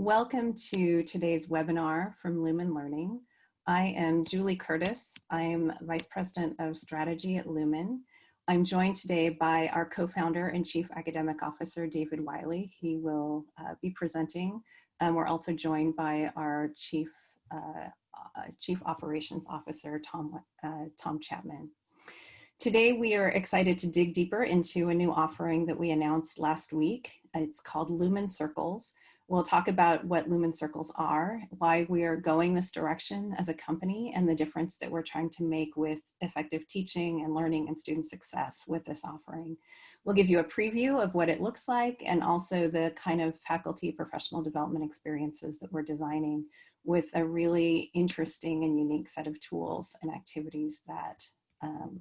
Welcome to today's webinar from Lumen Learning. I am Julie Curtis. I am Vice President of Strategy at Lumen. I'm joined today by our co-founder and Chief Academic Officer, David Wiley. He will uh, be presenting. We're also joined by our Chief, uh, uh, Chief Operations Officer, Tom, uh, Tom Chapman. Today, we are excited to dig deeper into a new offering that we announced last week. It's called Lumen Circles, We'll talk about what Lumen Circles are, why we are going this direction as a company, and the difference that we're trying to make with effective teaching and learning and student success with this offering. We'll give you a preview of what it looks like and also the kind of faculty professional development experiences that we're designing with a really interesting and unique set of tools and activities that, um,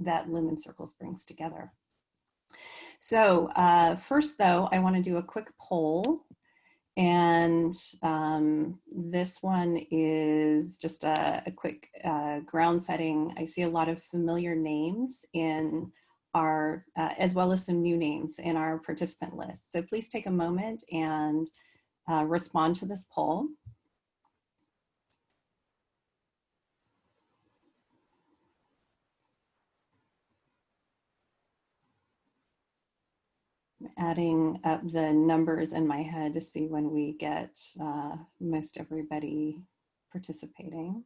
that Lumen Circles brings together. So uh, first though, I wanna do a quick poll and um, this one is just a, a quick uh, ground setting. I see a lot of familiar names in our, uh, as well as some new names in our participant list. So please take a moment and uh, respond to this poll. Adding up the numbers in my head to see when we get uh, most everybody participating.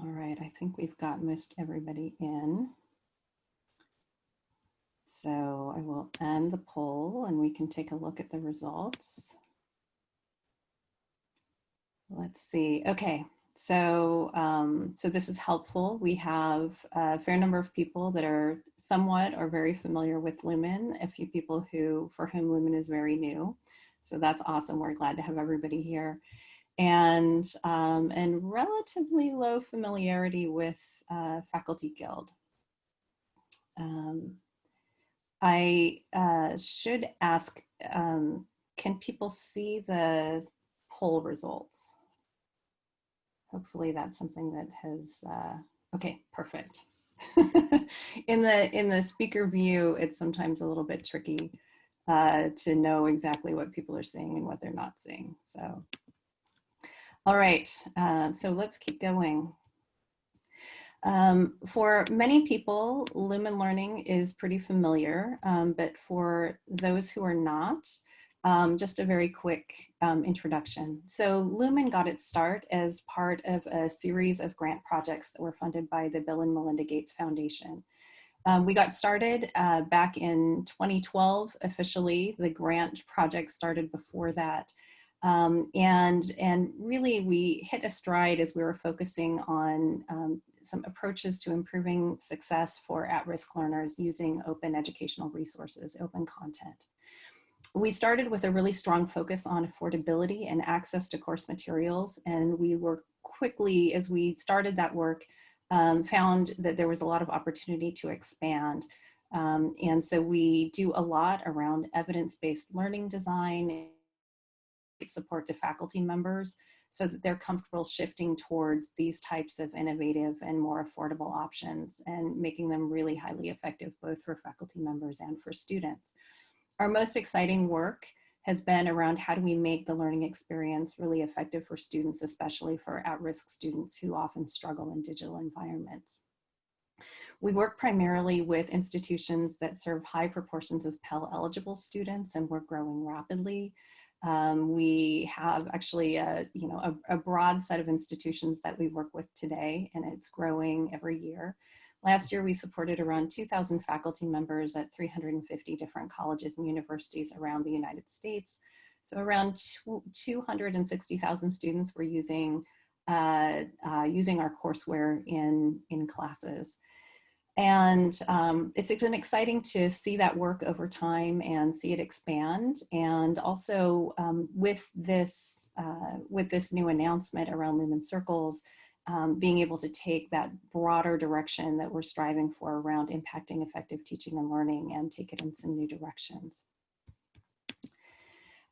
All right, I think we've got most everybody in. So I will end the poll and we can take a look at the results. Let's see, okay, so, um, so this is helpful. We have a fair number of people that are somewhat or very familiar with Lumen, a few people who, for whom Lumen is very new. So that's awesome. We're glad to have everybody here. And, um, and relatively low familiarity with uh, Faculty Guild. Um, I uh, should ask, um, can people see the poll results? Hopefully that's something that has, uh, okay, perfect. in the in the speaker view, it's sometimes a little bit tricky uh, to know exactly what people are seeing and what they're not seeing. So, all right, uh, so let's keep going. Um, for many people, Lumen Learning is pretty familiar, um, but for those who are not, um, just a very quick um, introduction. So Lumen got its start as part of a series of grant projects that were funded by the Bill and Melinda Gates Foundation. Um, we got started uh, back in 2012 officially. The grant project started before that. Um, and, and really we hit a stride as we were focusing on um, some approaches to improving success for at-risk learners using open educational resources, open content we started with a really strong focus on affordability and access to course materials. And we were quickly, as we started that work, um, found that there was a lot of opportunity to expand. Um, and so we do a lot around evidence-based learning design, support to faculty members so that they're comfortable shifting towards these types of innovative and more affordable options and making them really highly effective both for faculty members and for students. Our most exciting work has been around how do we make the learning experience really effective for students, especially for at-risk students who often struggle in digital environments. We work primarily with institutions that serve high proportions of Pell eligible students and we're growing rapidly. Um, we have actually a, you know, a, a broad set of institutions that we work with today and it's growing every year. Last year, we supported around 2,000 faculty members at 350 different colleges and universities around the United States. So around 260,000 students were using, uh, uh, using our courseware in, in classes. And um, it's been exciting to see that work over time and see it expand. And also um, with this, uh, with this new announcement around Lumen Circles, um, being able to take that broader direction that we're striving for around impacting effective teaching and learning and take it in some new directions.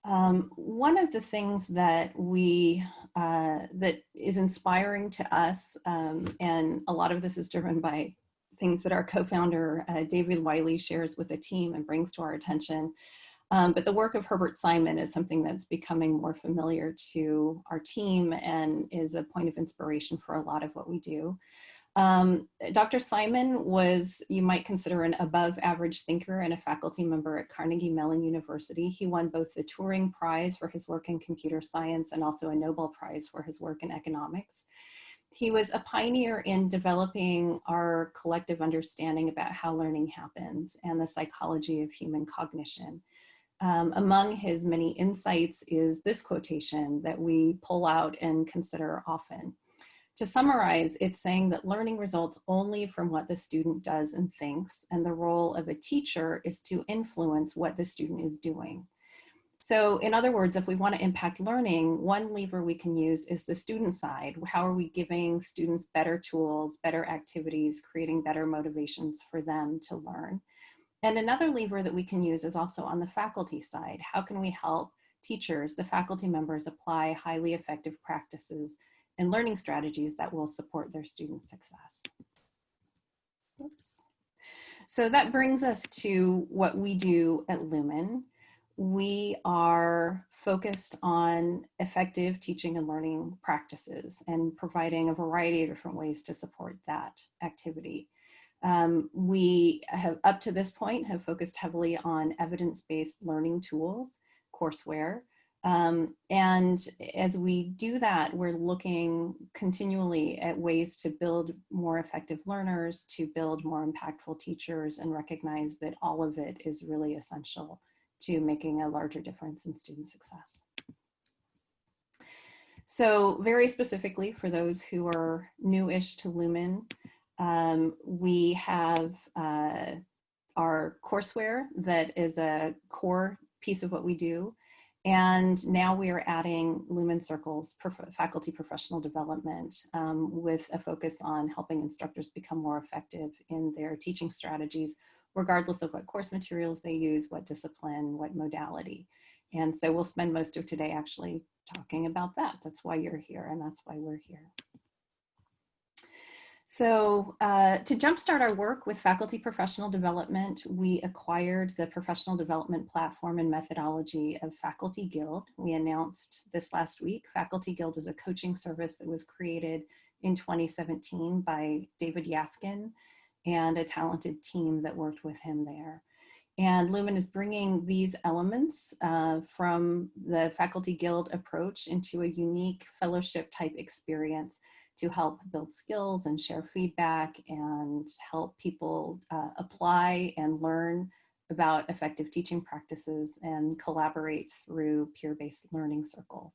Um, one of the things that we, uh, that is inspiring to us, um, and a lot of this is driven by things that our co-founder, uh, David Wiley, shares with the team and brings to our attention. Um, but the work of Herbert Simon is something that's becoming more familiar to our team and is a point of inspiration for a lot of what we do. Um, Dr. Simon was, you might consider an above average thinker and a faculty member at Carnegie Mellon University. He won both the Turing Prize for his work in computer science and also a Nobel Prize for his work in economics. He was a pioneer in developing our collective understanding about how learning happens and the psychology of human cognition. Um, among his many insights is this quotation that we pull out and consider often. To summarize, it's saying that learning results only from what the student does and thinks, and the role of a teacher is to influence what the student is doing. So in other words, if we want to impact learning, one lever we can use is the student side. How are we giving students better tools, better activities, creating better motivations for them to learn? And another lever that we can use is also on the faculty side. How can we help teachers, the faculty members apply highly effective practices and learning strategies that will support their student success. Oops. So that brings us to what we do at Lumen. We are focused on effective teaching and learning practices and providing a variety of different ways to support that activity. Um, we have, up to this point, have focused heavily on evidence-based learning tools, courseware, um, and as we do that, we're looking continually at ways to build more effective learners, to build more impactful teachers, and recognize that all of it is really essential to making a larger difference in student success. So very specifically for those who are newish to Lumen, um, we have uh, our courseware that is a core piece of what we do. And now we are adding Lumen Circles prof faculty professional development um, with a focus on helping instructors become more effective in their teaching strategies, regardless of what course materials they use, what discipline, what modality. And so we'll spend most of today actually talking about that. That's why you're here and that's why we're here. So uh, to jumpstart our work with faculty professional development, we acquired the professional development platform and methodology of Faculty Guild. We announced this last week. Faculty Guild is a coaching service that was created in 2017 by David Yaskin and a talented team that worked with him there. And Lumen is bringing these elements uh, from the Faculty Guild approach into a unique fellowship type experience to help build skills and share feedback and help people uh, apply and learn about effective teaching practices and collaborate through peer-based learning circles.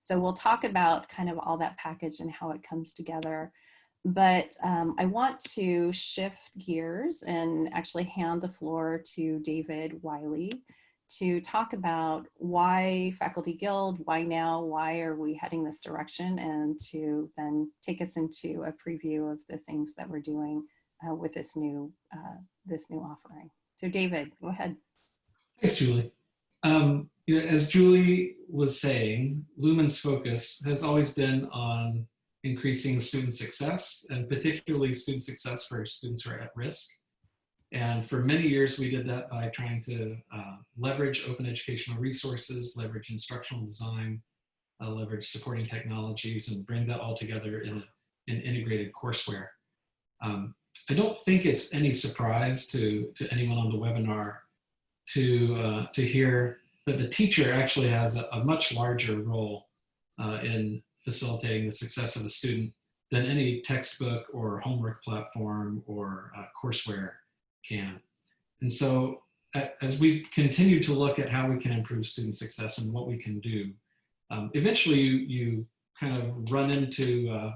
So we'll talk about kind of all that package and how it comes together. But um, I want to shift gears and actually hand the floor to David Wiley to talk about why Faculty Guild, why now, why are we heading this direction, and to then take us into a preview of the things that we're doing uh, with this new, uh, this new offering. So David, go ahead. Thanks, Julie. Um, you know, as Julie was saying, Lumen's focus has always been on increasing student success, and particularly student success for students who are at risk. And for many years, we did that by trying to uh, leverage open educational resources, leverage instructional design, uh, leverage supporting technologies, and bring that all together in an integrated courseware. Um, I don't think it's any surprise to, to anyone on the webinar to, uh, to hear that the teacher actually has a, a much larger role uh, in facilitating the success of a student than any textbook or homework platform or uh, courseware can. And so as we continue to look at how we can improve student success and what we can do, um, eventually you, you kind of run into, uh,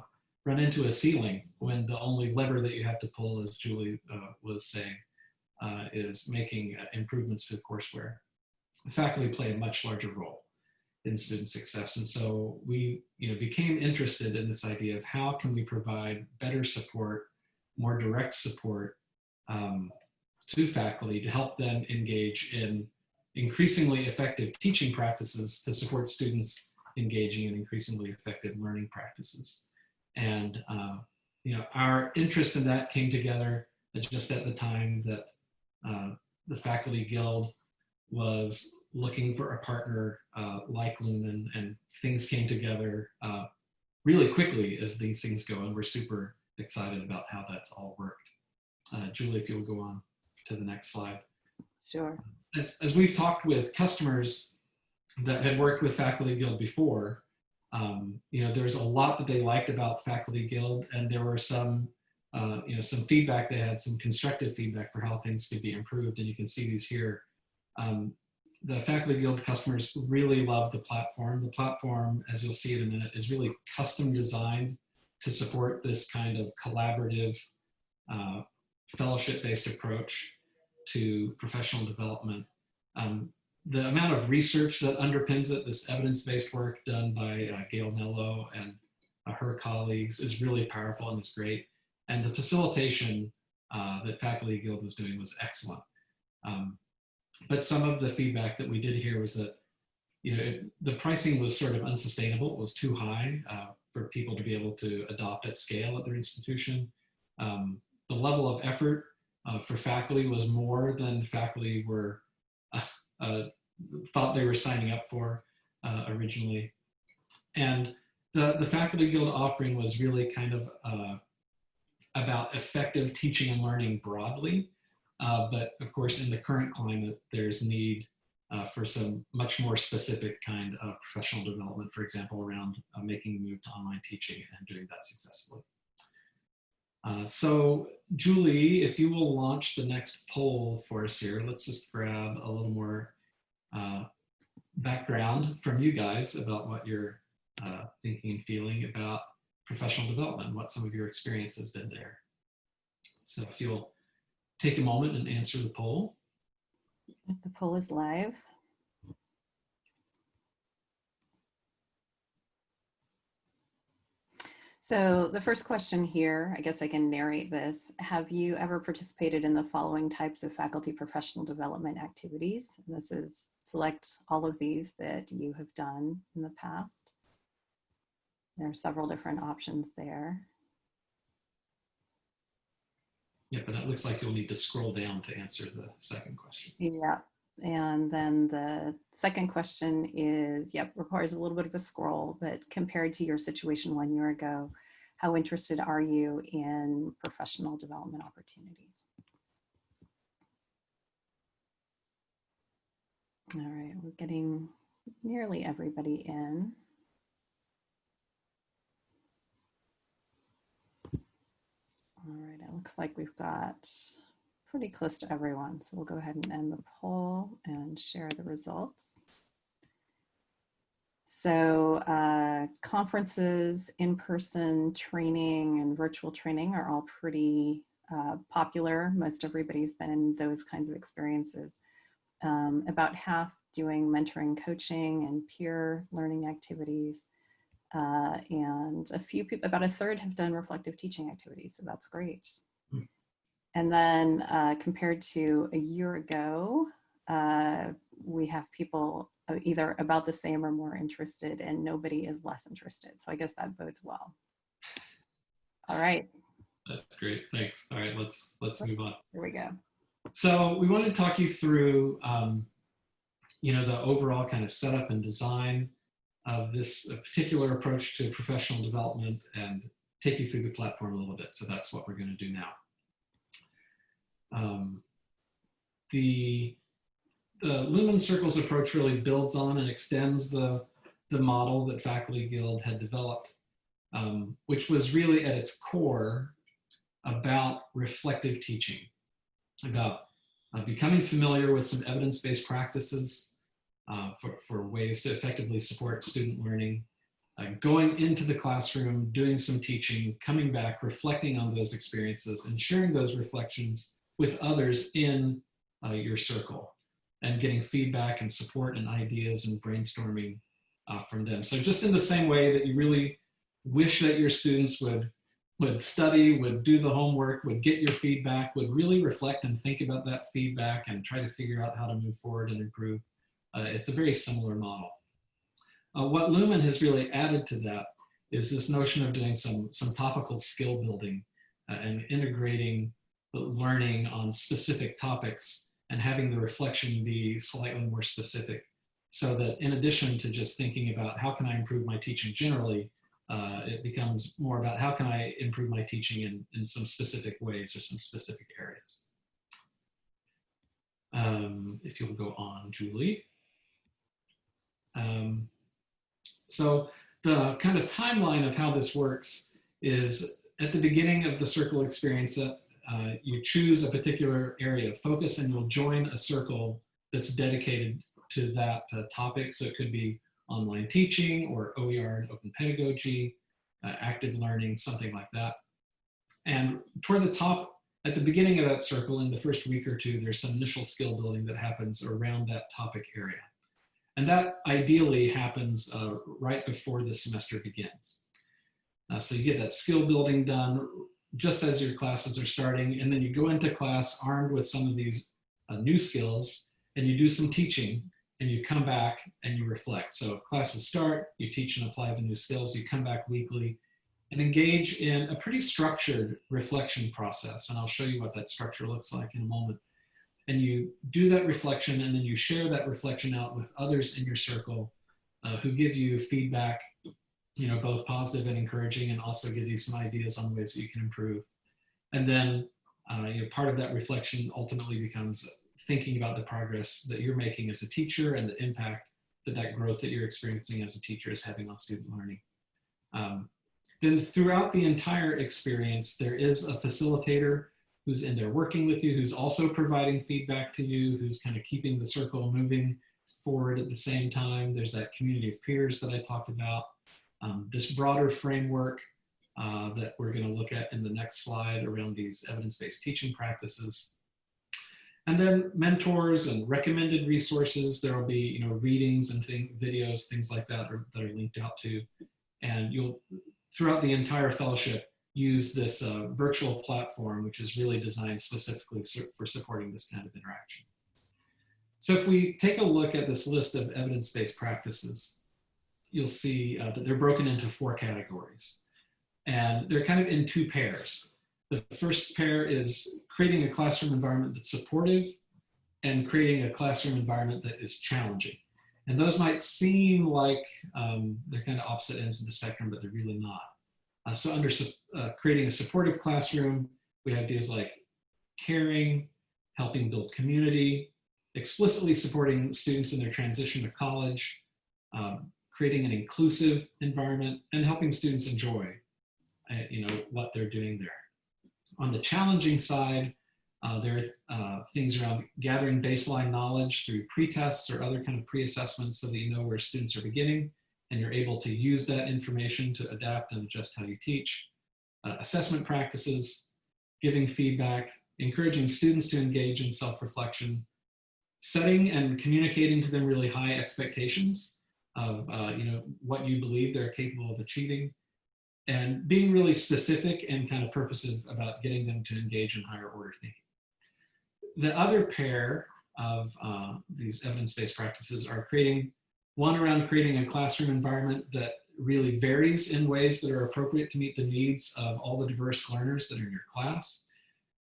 run into a ceiling when the only lever that you have to pull, as Julie uh, was saying, uh, is making uh, improvements to courseware. The faculty play a much larger role in student success. And so we you know, became interested in this idea of how can we provide better support, more direct support um, to faculty to help them engage in increasingly effective teaching practices to support students engaging in increasingly effective learning practices. And uh, you know, our interest in that came together just at the time that uh, the Faculty Guild was looking for a partner uh, like Lumen and things came together uh, really quickly as these things go and we're super excited about how that's all worked. Uh, Julie, if you'll go on to the next slide. Sure. As, as we've talked with customers that had worked with Faculty Guild before, um, you know, there's a lot that they liked about Faculty Guild and there were some, uh, you know, some feedback, they had some constructive feedback for how things could be improved and you can see these here. Um, the Faculty Guild customers really love the platform. The platform, as you'll see in a minute, is really custom designed to support this kind of collaborative uh, fellowship-based approach to professional development. Um, the amount of research that underpins it, this evidence-based work done by uh, Gail Mellow and uh, her colleagues is really powerful and is great. And the facilitation uh, that Faculty Guild was doing was excellent. Um, but some of the feedback that we did hear was that you know it, the pricing was sort of unsustainable. It was too high uh, for people to be able to adopt at scale at their institution. Um, the level of effort uh, for faculty was more than faculty were uh, uh thought they were signing up for uh, originally. And the, the Faculty Guild offering was really kind of uh, about effective teaching and learning broadly. But of course, in the current climate, there's need uh, for some much more specific kind of professional development, for example, around uh, making the move to online teaching and doing that successfully. Uh, so Julie, if you will launch the next poll for us here, let's just grab a little more uh, background from you guys about what you're uh, thinking and feeling about professional development, what some of your experience has been there. So if you'll take a moment and answer the poll. The poll is live. So the first question here, I guess I can narrate this. Have you ever participated in the following types of faculty professional development activities? And this is select all of these that you have done in the past. There are several different options there. Yeah, but it looks like you'll need to scroll down to answer the second question. Yeah. And then the second question is, yep, requires a little bit of a scroll, but compared to your situation one year ago, how interested are you in professional development opportunities? All right, we're getting nearly everybody in. All right, it looks like we've got pretty close to everyone. So we'll go ahead and end the poll and share the results. So uh, conferences, in-person training and virtual training are all pretty uh, popular. Most everybody's been in those kinds of experiences. Um, about half doing mentoring coaching and peer learning activities. Uh, and a few people, about a third have done reflective teaching activities, so that's great. And then uh, compared to a year ago, uh, we have people either about the same or more interested and nobody is less interested. So I guess that bodes well. All right. That's great, thanks. All right, let's let's move on. Here we go. So we want to talk you through, um, you know, the overall kind of setup and design of this particular approach to professional development and take you through the platform a little bit. So that's what we're going to do now. Um, the, the Lumen Circles approach really builds on and extends the, the model that Faculty Guild had developed, um, which was really at its core about reflective teaching, about uh, becoming familiar with some evidence-based practices, uh, for, for ways to effectively support student learning. Uh, going into the classroom, doing some teaching, coming back, reflecting on those experiences and sharing those reflections with others in uh, your circle and getting feedback and support and ideas and brainstorming uh, from them. So just in the same way that you really wish that your students would would study, would do the homework, would get your feedback, would really reflect and think about that feedback and try to figure out how to move forward and improve. Uh, it's a very similar model. Uh, what Lumen has really added to that is this notion of doing some, some topical skill building uh, and integrating learning on specific topics and having the reflection be slightly more specific so that in addition to just thinking about how can I improve my teaching generally, uh, it becomes more about how can I improve my teaching in, in some specific ways or some specific areas. Um, if you'll go on, Julie. Um, so the kind of timeline of how this works is at the beginning of the circle experience, uh, uh, you choose a particular area of focus and you'll join a circle that's dedicated to that uh, topic. So it could be online teaching or OER and open pedagogy, uh, active learning, something like that. And toward the top, at the beginning of that circle, in the first week or two, there's some initial skill building that happens around that topic area. And that ideally happens uh, right before the semester begins. Uh, so you get that skill building done just as your classes are starting, and then you go into class armed with some of these uh, new skills, and you do some teaching, and you come back and you reflect. So classes start, you teach and apply the new skills, you come back weekly, and engage in a pretty structured reflection process. And I'll show you what that structure looks like in a moment. And you do that reflection and then you share that reflection out with others in your circle uh, who give you feedback, you know, both positive and encouraging and also give you some ideas on ways that you can improve. And then uh, you know, part of that reflection ultimately becomes thinking about the progress that you're making as a teacher and the impact that that growth that you're experiencing as a teacher is having on student learning. Um, then throughout the entire experience, there is a facilitator who's in there working with you, who's also providing feedback to you, who's kind of keeping the circle moving forward at the same time. There's that community of peers that I talked about. Um, this broader framework uh, that we're going to look at in the next slide around these evidence-based teaching practices. And then mentors and recommended resources. There will be, you know, readings and thing, videos, things like that are, that are linked out to. And you'll, throughout the entire fellowship, use this uh, virtual platform, which is really designed specifically for supporting this kind of interaction. So if we take a look at this list of evidence-based practices, you'll see uh, that they're broken into four categories. And they're kind of in two pairs. The first pair is creating a classroom environment that's supportive and creating a classroom environment that is challenging. And those might seem like um, they're kind of opposite ends of the spectrum, but they're really not. Uh, so under uh, creating a supportive classroom, we have ideas like caring, helping build community, explicitly supporting students in their transition to college, um, creating an inclusive environment, and helping students enjoy uh, you know, what they're doing there. On the challenging side, uh, there are uh, things around gathering baseline knowledge through pre-tests or other kind of pre-assessments so that you know where students are beginning and you're able to use that information to adapt and adjust how you teach. Uh, assessment practices, giving feedback, encouraging students to engage in self-reflection, setting and communicating to them really high expectations of uh, you know what you believe they're capable of achieving, and being really specific and kind of purposive about getting them to engage in higher order thinking. The other pair of uh, these evidence-based practices are creating, one around creating a classroom environment that really varies in ways that are appropriate to meet the needs of all the diverse learners that are in your class.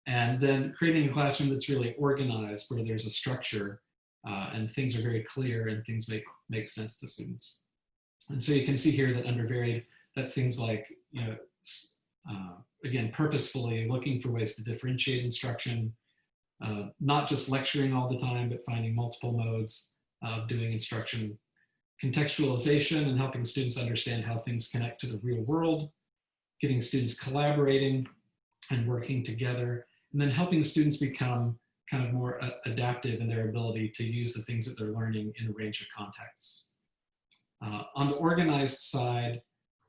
And then creating a classroom that's really organized where there's a structure uh, and things are very clear and things make, make sense to students. And so you can see here that under varied that's things like, you know, uh, again, purposefully looking for ways to differentiate instruction, uh, not just lecturing all the time, but finding multiple modes of doing instruction, contextualization and helping students understand how things connect to the real world, getting students collaborating and working together, and then helping students become kind of more uh, adaptive in their ability to use the things that they're learning in a range of contexts. Uh, on the organized side,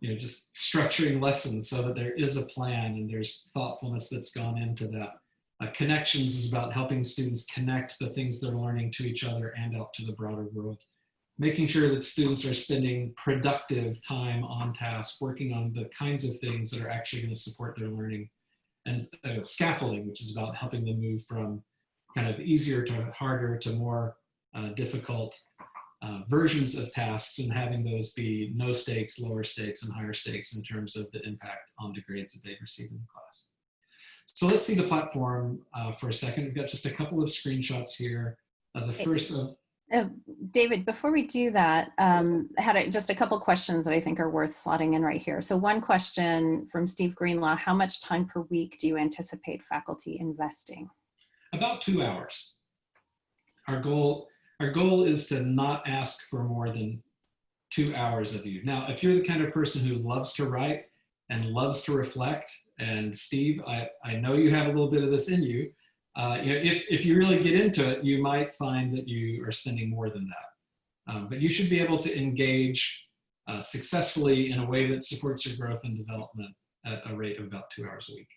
you know, just structuring lessons so that there is a plan and there's thoughtfulness that's gone into that. Uh, connections is about helping students connect the things they're learning to each other and out to the broader world. Making sure that students are spending productive time on task, working on the kinds of things that are actually going to support their learning. And uh, scaffolding, which is about helping them move from kind of easier to harder to more uh, difficult uh, versions of tasks and having those be no stakes, lower stakes, and higher stakes in terms of the impact on the grades that they receive in the class. So let's see the platform uh, for a second. We've got just a couple of screenshots here. Uh, the first of Uh, David, before we do that, um, I had a, just a couple questions that I think are worth slotting in right here. So one question from Steve Greenlaw, how much time per week do you anticipate faculty investing? About two hours. Our goal, our goal is to not ask for more than two hours of you. Now, if you're the kind of person who loves to write and loves to reflect, and Steve, I, I know you have a little bit of this in you, uh, you know, if, if you really get into it, you might find that you are spending more than that. Um, but you should be able to engage uh, successfully in a way that supports your growth and development at a rate of about two hours a week.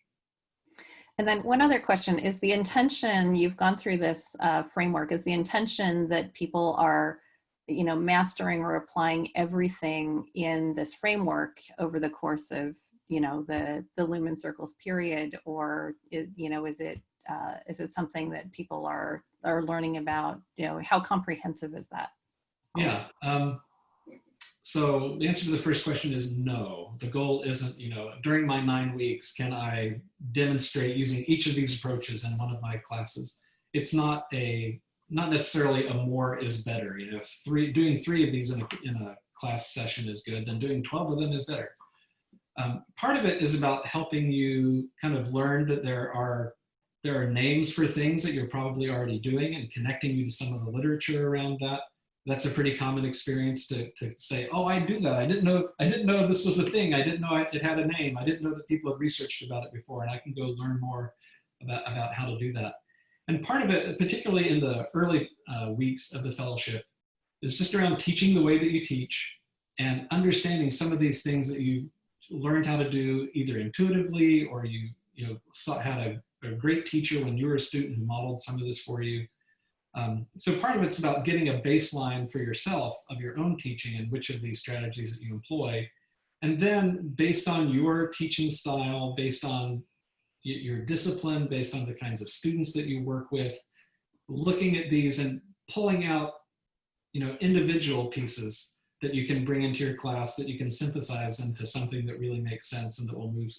And then one other question is the intention, you've gone through this uh, framework, is the intention that people are, you know, mastering or applying everything in this framework over the course of, you know, the, the Lumen Circles period, or, is, you know, is it, uh, is it something that people are, are learning about, you know, how comprehensive is that? Yeah. Um, so the answer to the first question is no. The goal isn't, you know, during my nine weeks, can I demonstrate using each of these approaches in one of my classes? It's not a, not necessarily a more is better. You know, if three, doing three of these in a, in a class session is good, then doing 12 of them is better. Um, part of it is about helping you kind of learn that there are there are names for things that you're probably already doing and connecting you to some of the literature around that that's a pretty common experience to, to say, oh, I do that. I didn't know, I didn't know this was a thing. I didn't know it had a name. I didn't know that people had researched about it before and I can go learn more about, about how to do that. And part of it, particularly in the early uh, weeks of the fellowship, is just around teaching the way that you teach and understanding some of these things that you learned how to do either intuitively or you, you know, had a, a great teacher when you were a student who modeled some of this for you um, so part of it's about getting a baseline for yourself of your own teaching and which of these strategies that you employ. And then based on your teaching style, based on your discipline, based on the kinds of students that you work with, looking at these and pulling out you know, individual pieces that you can bring into your class that you can synthesize into something that really makes sense and that will move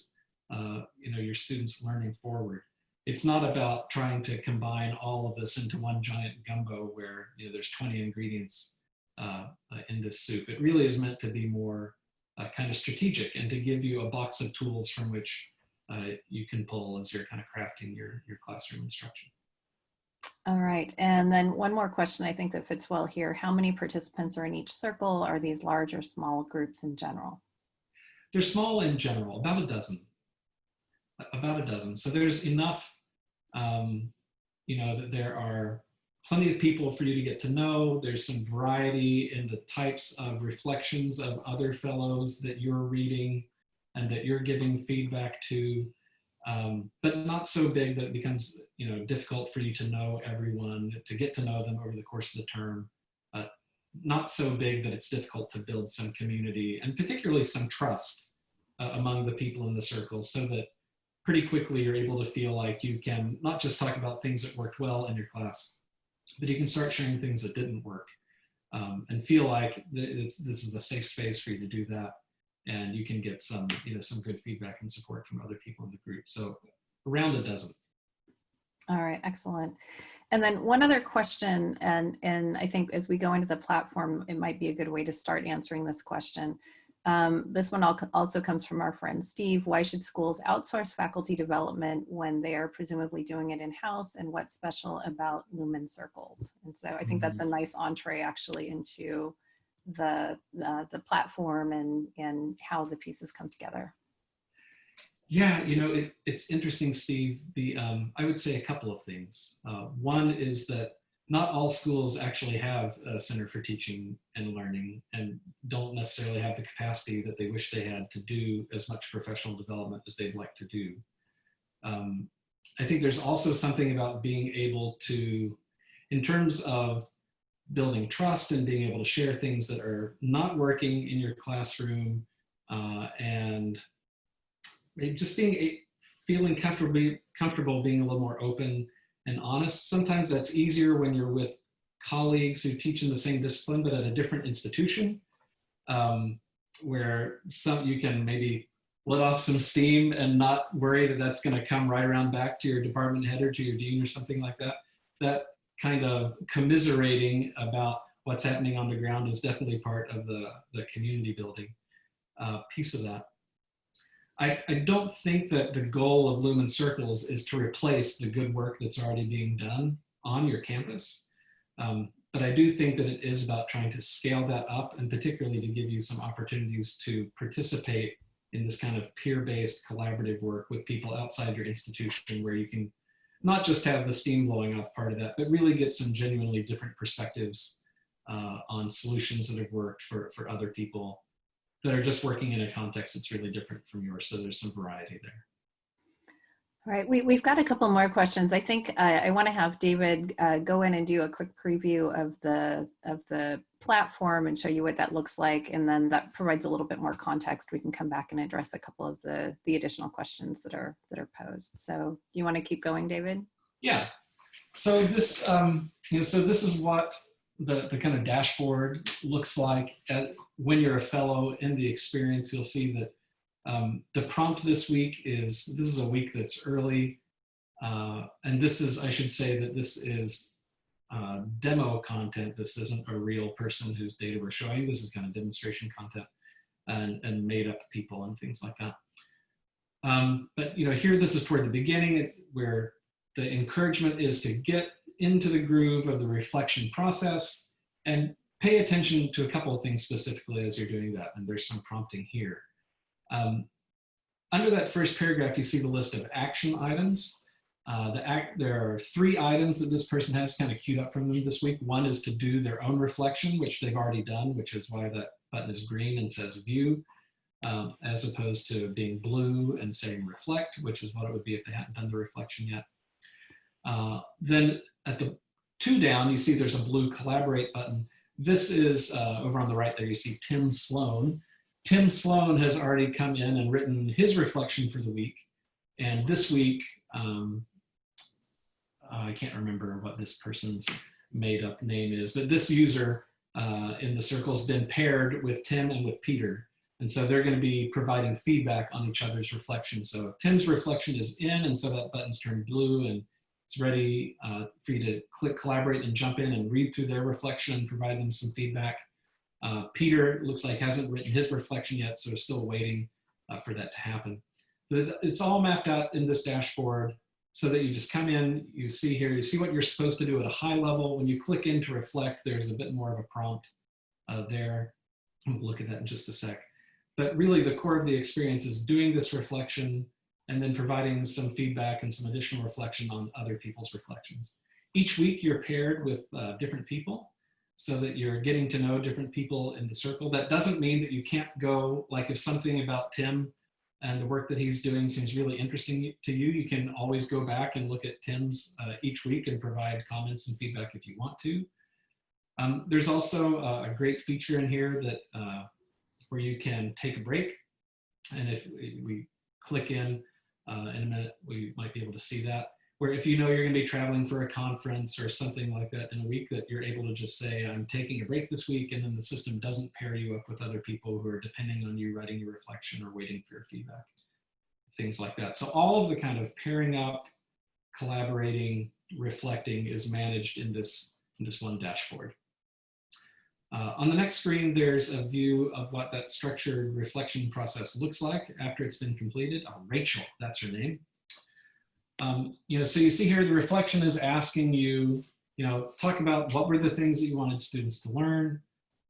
uh, you know, your students learning forward it's not about trying to combine all of this into one giant gumbo where you know there's 20 ingredients uh, uh, in this soup. It really is meant to be more uh, kind of strategic and to give you a box of tools from which uh, you can pull as you're kind of crafting your, your classroom instruction. All right, and then one more question I think that fits well here. How many participants are in each circle? Are these large or small groups in general? They're small in general, about a dozen about a dozen. So there's enough, um, you know, that there are plenty of people for you to get to know. There's some variety in the types of reflections of other fellows that you're reading and that you're giving feedback to, um, but not so big that it becomes, you know, difficult for you to know everyone, to get to know them over the course of the term. Not so big that it's difficult to build some community and particularly some trust uh, among the people in the circle so that pretty quickly you're able to feel like you can not just talk about things that worked well in your class, but you can start sharing things that didn't work um, and feel like this is a safe space for you to do that. And you can get some, you know, some good feedback and support from other people in the group. So around a dozen. All right, excellent. And then one other question, and, and I think as we go into the platform, it might be a good way to start answering this question. Um, this one also comes from our friend Steve. Why should schools outsource faculty development when they are presumably doing it in-house and what's special about Lumen Circles? And so I think that's a mm-hmm. nice entree actually into the, uh, the platform and, and how the pieces come together. Yeah, you know, it, it's interesting, Steve. The um, I would say a couple of things. Uh, one is that not all schools actually have a Center for Teaching and Learning and don't necessarily have the capacity that they wish they had to do as much professional development as they'd like to do. Um, I think there's also something about being able to, in terms of building trust and being able to share things that are not working in your classroom uh, and just being feeling comfortable, comfortable being a little more open and honest. Sometimes that's easier when you're with colleagues who teach in the same discipline, but at a different institution, um, where some you can maybe let off some steam and not worry that that's going to come right around back to your department head or to your dean or something like that. That kind of commiserating about what's happening on the ground is definitely part of the, the community building uh, piece of that. I, I don't think that the goal of Lumen Circles is to replace the good work that's already being done on your campus. Um, but I do think that it is about trying to scale that up and particularly to give you some opportunities to participate in this kind of peer-based collaborative work with people outside your institution where you can not just have the steam blowing off part of that, but really get some genuinely different perspectives uh, on solutions that have worked for, for other people that are just working in a context that's really different from yours. So there's some variety there. All right, we, we've got a couple more questions. I think uh, I want to have David uh, go in and do a quick preview of the of the platform and show you what that looks like, and then that provides a little bit more context. We can come back and address a couple of the the additional questions that are that are posed. So, you want to keep going, David? Yeah. So this, um, you know, so this is what the the kind of dashboard looks like at, when you're a fellow in the experience. You'll see that um, the prompt this week is, this is a week that's early. Uh, and this is, I should say that this is uh, demo content. This isn't a real person whose data we're showing. This is kind of demonstration content and, and made up people and things like that. Um, but you know, here this is toward the beginning where the encouragement is to get into the groove of the reflection process and pay attention to a couple of things specifically as you're doing that. And there's some prompting here. Um, under that first paragraph, you see the list of action items. Uh, the act, there are three items that this person has kind of queued up from them this week. One is to do their own reflection, which they've already done, which is why that button is green and says view, um, as opposed to being blue and saying reflect, which is what it would be if they hadn't done the reflection yet. Uh, then at the two down, you see there's a blue collaborate button. This is uh, over on the right there, you see Tim Sloan. Tim Sloan has already come in and written his reflection for the week. And this week, um, uh, I can't remember what this person's made up name is, but this user uh, in the circle has been paired with Tim and with Peter. And so they're going to be providing feedback on each other's reflection. So Tim's reflection is in, and so that button's turned blue, and it's ready uh, for you to click collaborate and jump in and read through their reflection and provide them some feedback. Uh, Peter looks like hasn't written his reflection yet, so still waiting uh, for that to happen. it's all mapped out in this dashboard so that you just come in, you see here, you see what you're supposed to do at a high level. When you click in to reflect, there's a bit more of a prompt uh, there. We'll look at that in just a sec. But really the core of the experience is doing this reflection and then providing some feedback and some additional reflection on other people's reflections. Each week you're paired with uh, different people so that you're getting to know different people in the circle. That doesn't mean that you can't go, like if something about Tim and the work that he's doing seems really interesting to you, you can always go back and look at Tim's uh, each week and provide comments and feedback if you want to. Um, there's also a great feature in here that uh, where you can take a break. And if we click in uh, in a minute, we might be able to see that. Where if you know you're going to be traveling for a conference or something like that in a week that you're able to just say i'm taking a break this week and then the system doesn't pair you up with other people who are depending on you writing your reflection or waiting for your feedback. Things like that. So all of the kind of pairing up collaborating reflecting is managed in this in this one dashboard uh, on the next screen, there's a view of what that structured reflection process looks like after it's been completed. Oh, Rachel, that's her name. Um, you know, so you see here the reflection is asking you, you know, talk about what were the things that you wanted students to learn,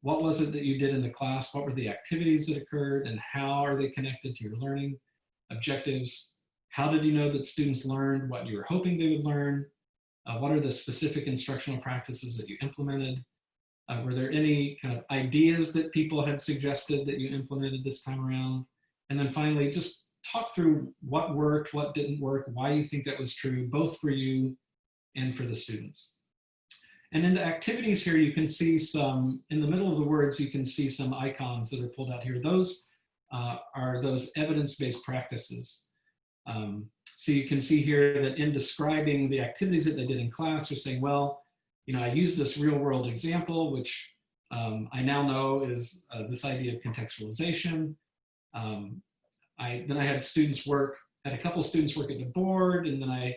what was it that you did in the class, what were the activities that occurred, and how are they connected to your learning objectives? How did you know that students learned what you were hoping they would learn? Uh, what are the specific instructional practices that you implemented? Uh, were there any kind of ideas that people had suggested that you implemented this time around? And then finally, just talk through what worked, what didn't work, why you think that was true, both for you and for the students. And in the activities here, you can see some, in the middle of the words, you can see some icons that are pulled out here. Those uh, are those evidence-based practices. Um, so you can see here that in describing the activities that they did in class, they're saying, well, you know, I used this real world example, which um, I now know is uh, this idea of contextualization. Um, I then I had students work, had a couple students work at the board, and then I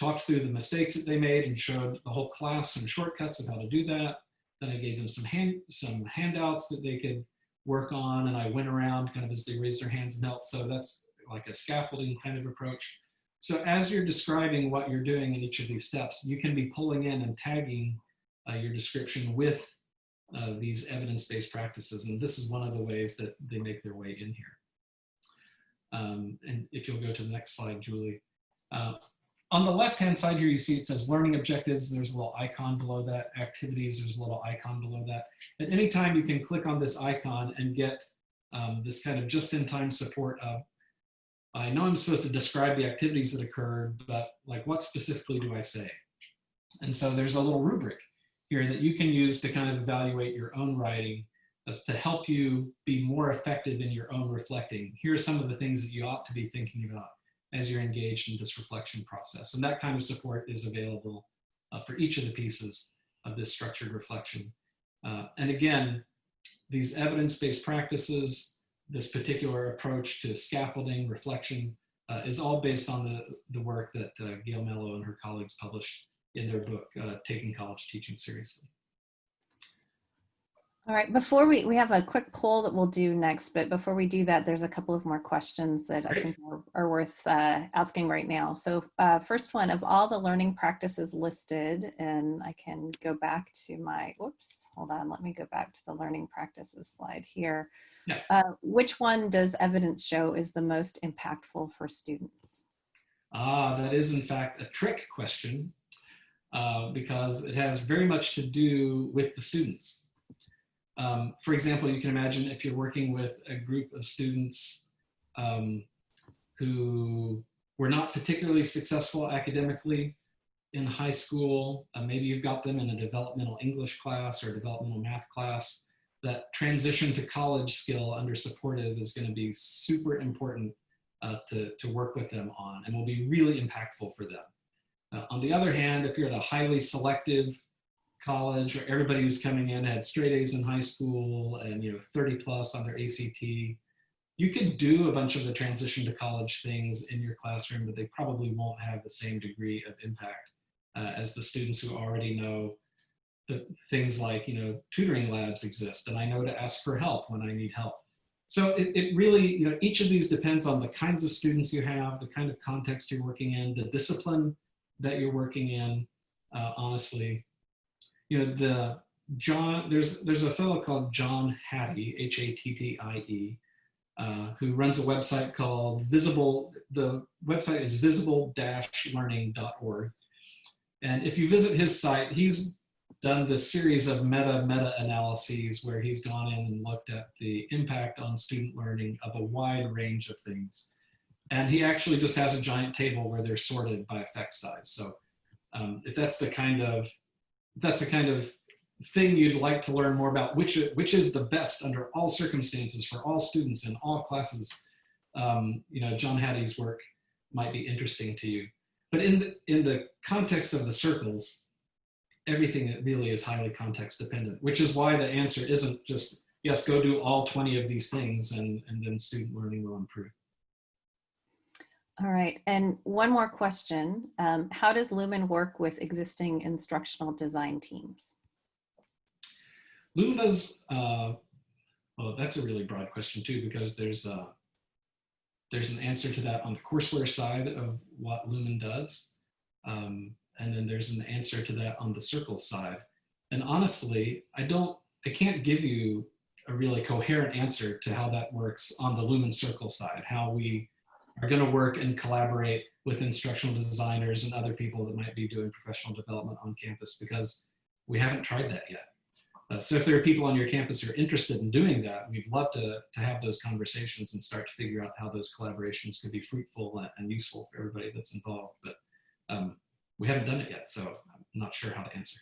talked through the mistakes that they made and showed the whole class some shortcuts of how to do that. Then I gave them some hand some handouts that they could work on, and I went around kind of as they raised their hands and helped. So that's like a scaffolding kind of approach. So as you're describing what you're doing in each of these steps, you can be pulling in and tagging uh, your description with uh, these evidence-based practices. And this is one of the ways that they make their way in here. Um, and if you'll go to the next slide, Julie. Uh, on the left-hand side here, you see it says learning objectives. There's a little icon below that. Activities, there's a little icon below that. At any time, you can click on this icon and get um, this kind of just-in-time support of, I know I'm supposed to describe the activities that occurred, but like what specifically do I say? And so there's a little rubric here that you can use to kind of evaluate your own writing as to help you be more effective in your own reflecting. Here are some of the things that you ought to be thinking about as you're engaged in this reflection process. And that kind of support is available uh, for each of the pieces of this structured reflection. Uh, and again, these evidence-based practices, this particular approach to scaffolding, reflection, uh, is all based on the, the work that uh, Gail Mellow and her colleagues published in their book, uh, Taking College Teaching Seriously. All right, before we, we have a quick poll that we'll do next, but before we do that, there's a couple of more questions that Great. I think are, are worth uh, asking right now. So uh, first one, of all the learning practices listed, and I can go back to my, whoops, hold on, let me go back to the learning practices slide here. Yeah. Uh, which one does evidence show is the most impactful for students? Ah, that is in fact a trick question uh, because it has very much to do with the students. Um, for example, you can imagine if you're working with a group of students um, who were not particularly successful academically in high school, uh, maybe you've got them in a developmental English class or developmental math class, that transition to college skill under supportive is gonna be super important uh, to, to work with them on and will be really impactful for them. Uh, on the other hand, if you're at a highly selective college where everybody who's coming in had straight A's in high school and you know 30 plus on their ACT, you could do a bunch of the transition to college things in your classroom, but they probably won't have the same degree of impact uh, as the students who already know that things like you know tutoring labs exist and I know to ask for help when I need help. So it, it really, you know, each of these depends on the kinds of students you have, the kind of context you're working in, the discipline that you're working in, uh, honestly. You know, the John, there's, there's a fellow called John Hattie, H-A-T-T-I-E, uh, who runs a website called Visible, the website is visible-learning.org. And if you visit his site, he's done this series of meta meta analyses where he's gone in and looked at the impact on student learning of a wide range of things. And he actually just has a giant table where they're sorted by effect size. So um, if that's the kind of that's the kind of thing you'd like to learn more about, which which is the best under all circumstances for all students in all classes, um, you know, John Hattie's work might be interesting to you. But in the in the context of the circles, everything really is highly context dependent, which is why the answer isn't just, yes, go do all 20 of these things and, and then student learning will improve. All right, and one more question. Um, how does Lumen work with existing instructional design teams? Lumen does, uh, well, that's a really broad question too, because there's a, there's an answer to that on the courseware side of what Lumen does. Um, and then there's an answer to that on the circle side. And honestly, I don't, I can't give you a really coherent answer to how that works on the Lumen Circle side, how we are gonna work and collaborate with instructional designers and other people that might be doing professional development on campus because we haven't tried that yet. Uh, so if there are people on your campus who are interested in doing that, we'd love to, to have those conversations and start to figure out how those collaborations could be fruitful and, and useful for everybody that's involved. But um, we haven't done it yet, so I'm not sure how to answer.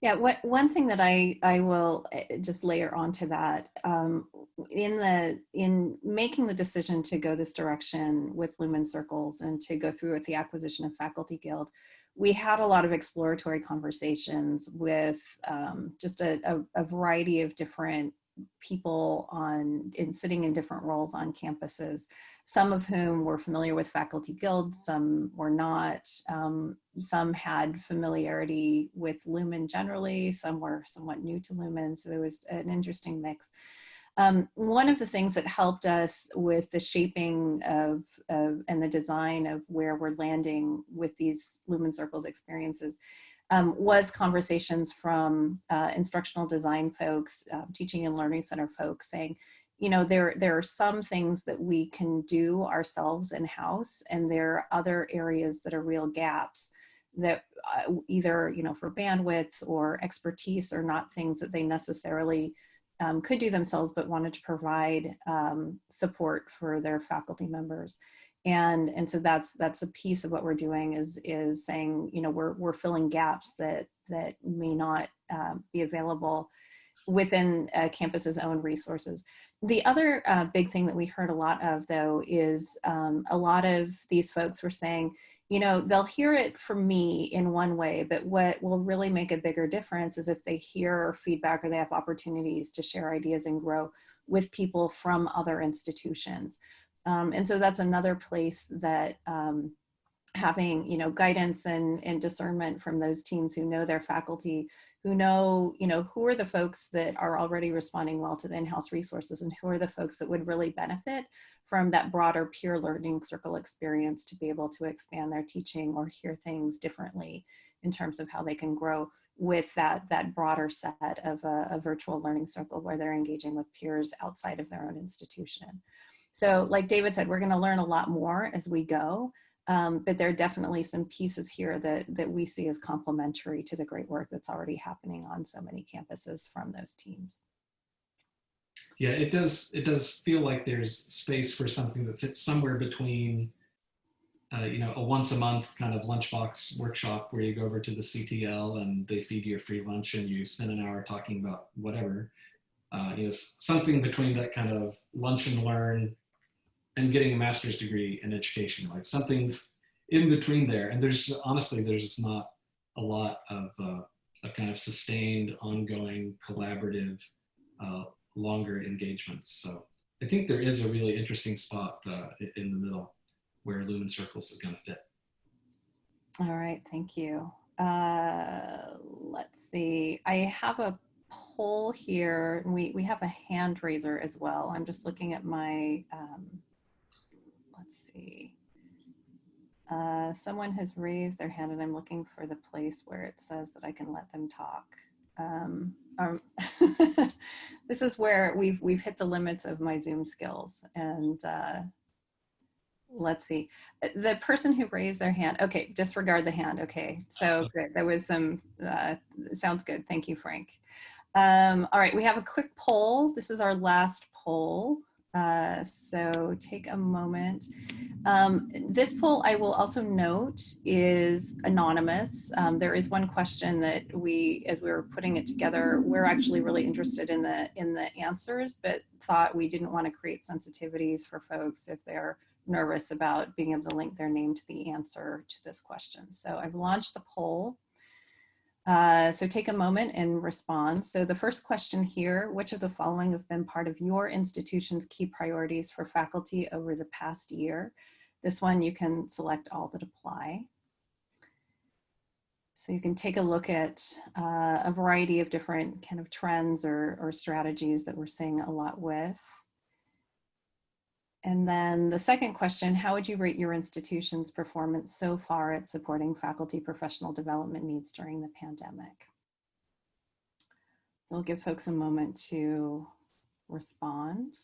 Yeah, what, one thing that I, I will eh, just layer onto that, um, in the in making the decision to go this direction with Lumen Circles and to go through with the acquisition of Faculty Guild, we had a lot of exploratory conversations with um, just a, a, a variety of different people on in sitting in different roles on campuses, some of whom were familiar with faculty guilds, some were not. Um, some had familiarity with Lumen generally, some were somewhat new to Lumen, so there was an interesting mix. Um, one of the things that helped us with the shaping of, of, and the design of where we're landing with these Lumen Circles experiences um, was conversations from uh, instructional design folks, uh, teaching and learning center folks saying, you know, there, there are some things that we can do ourselves in-house and there are other areas that are real gaps that uh, either, you know, for bandwidth or expertise are not things that they necessarily um, could do themselves, but wanted to provide um, support for their faculty members. And, and so that's, that's a piece of what we're doing is, is saying, you know, we're, we're filling gaps that, that may not um, be available within a campus's own resources. The other uh, big thing that we heard a lot of though is um, a lot of these folks were saying, you know, they'll hear it from me in one way, but what will really make a bigger difference is if they hear feedback or they have opportunities to share ideas and grow with people from other institutions. Um, and so that's another place that um, having, you know, guidance and, and discernment from those teams who know their faculty, who know, you know, who are the folks that are already responding well to the in-house resources and who are the folks that would really benefit from that broader peer learning circle experience to be able to expand their teaching or hear things differently in terms of how they can grow with that, that broader set of a, a virtual learning circle where they're engaging with peers outside of their own institution. So like David said, we're gonna learn a lot more as we go, um, but there are definitely some pieces here that, that we see as complementary to the great work that's already happening on so many campuses from those teams yeah, it does. It does feel like there's space for something that fits somewhere between, uh, you know, a once a month kind of lunchbox workshop where you go over to the CTL and they feed you a free lunch and you spend an hour talking about whatever. Uh, you know, something between that kind of lunch and learn and getting a master's degree in education, like something in between there. And there's honestly, there's just not a lot of, uh, kind of sustained, ongoing, collaborative uh, longer engagements. So I think there is a really interesting spot uh, in the middle where Lumen Circles is going to fit. All right, thank you. Uh, let's see. I have a poll here. We, we have a hand raiser as well. I'm just looking at my, um, see. Uh, someone has raised their hand and I'm looking for the place where it says that I can let them talk. Um, um, this is where we've we've hit the limits of my Zoom skills. And uh, let's see, the person who raised their hand. Okay, disregard the hand. Okay, so uh-huh. good. There was some. Uh, sounds good. Thank you, Frank. Um, all right, we have a quick poll. This is our last poll. Uh, so take a moment. Um, this poll, I will also note, is anonymous. Um, there is one question that we, as we were putting it together, we're actually really interested in the in the answers, but thought we didn't want to create sensitivities for folks if they're nervous about being able to link their name to the answer to this question. So I've launched the poll. Uh, so take a moment and respond. So the first question here, which of the following have been part of your institution's key priorities for faculty over the past year? This one you can select all that apply. So you can take a look at uh, a variety of different kind of trends or, or strategies that we're seeing a lot with. And then the second question, how would you rate your institution's performance so far at supporting faculty professional development needs during the pandemic? We'll give folks a moment to respond.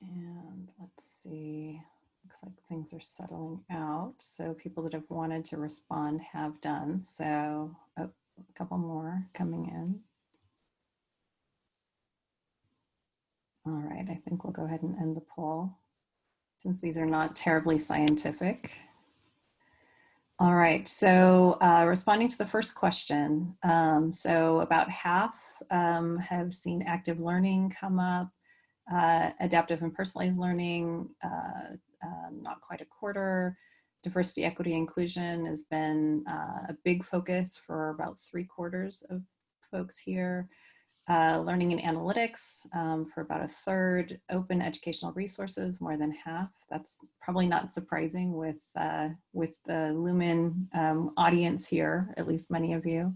And let's see, looks like things are settling out. So people that have wanted to respond have done. So oh, a couple more coming in. All right, I think we'll go ahead and end the poll since these are not terribly scientific. All right, so uh, responding to the first question, um, so about half um, have seen active learning come up, uh, adaptive and personalized learning, uh, um, not quite a quarter. Diversity, equity, inclusion has been uh, a big focus for about three quarters of folks here uh, learning and analytics um, for about a third, open educational resources, more than half. That's probably not surprising with, uh, with the Lumen um, audience here, at least many of you.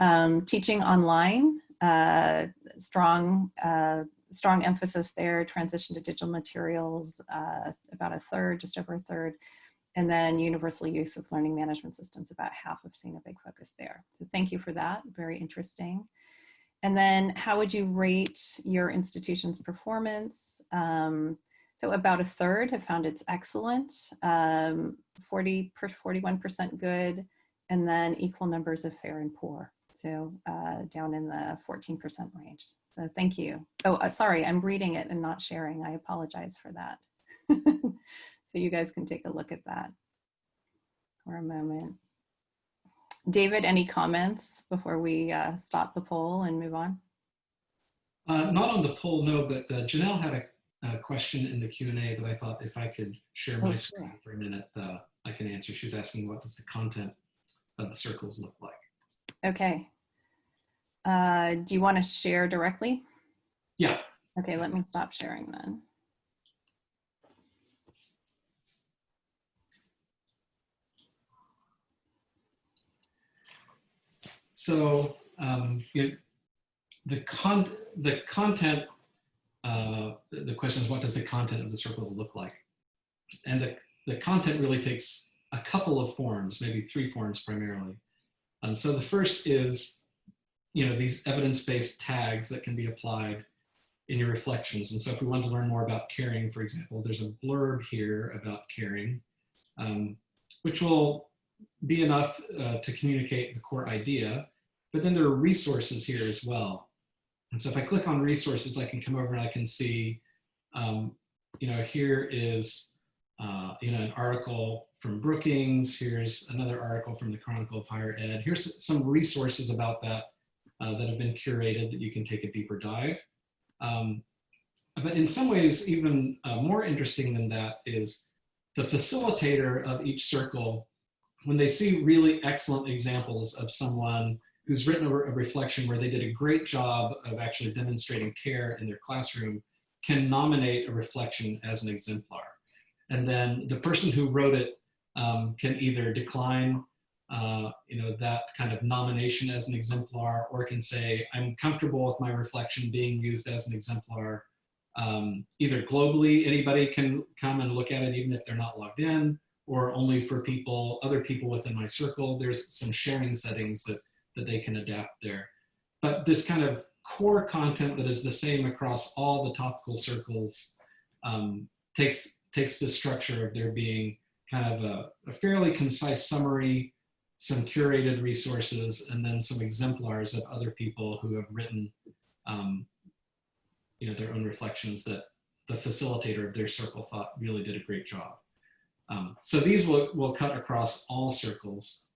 Um, teaching online, uh, strong, uh, strong emphasis there, transition to digital materials, uh, about a third, just over a third. And then universal use of learning management systems, about half have seen a big focus there. So thank you for that, very interesting. And then how would you rate your institution's performance? Um, so about a third have found it's excellent, um, 40 41% good, and then equal numbers of fair and poor. So uh, down in the 14% range. So thank you. Oh, uh, sorry, I'm reading it and not sharing. I apologize for that. so you guys can take a look at that for a moment. David, any comments before we uh, stop the poll and move on? Uh, not on the poll, no, but uh, Janelle had a, a, question in the Q&A that I thought if I could share my oh, screen sure. for a minute, uh, I can answer. She's asking what does the content of the circles look like? Okay. Uh, do you want to share directly? Yeah. Okay, let me stop sharing then. So um, it, the con the content, uh, the question is what does the content of the circles look like? And the, the content really takes a couple of forms, maybe three forms primarily. Um, so the first is, you know, these evidence-based tags that can be applied in your reflections. And so if we want to learn more about caring, for example, there's a blurb here about caring, um, which will be enough uh, to communicate the core idea. But then there are resources here as well. And so if I click on resources, I can come over and I can see, um, you know, here is, uh, you know, an article from Brookings. Here's another article from the Chronicle of Higher Ed. Here's some resources about that uh, that have been curated that you can take a deeper dive. Um, but in some ways, even uh, more interesting than that is the facilitator of each circle, when they see really excellent examples of someone who's written a, a reflection where they did a great job of actually demonstrating care in their classroom can nominate a reflection as an exemplar. And then the person who wrote it um, can either decline uh, you know, that kind of nomination as an exemplar or can say, I'm comfortable with my reflection being used as an exemplar. Um, either globally, anybody can come and look at it even if they're not logged in, or only for people, other people within my circle. There's some sharing settings that that they can adapt there. But this kind of core content that is the same across all the topical circles um, takes, takes the structure of there being kind of a, a, fairly concise summary, some curated resources, and then some exemplars of other people who have written um, you know, their own reflections that the facilitator of their circle thought really did a great job. Um, so these will, will cut across all circles.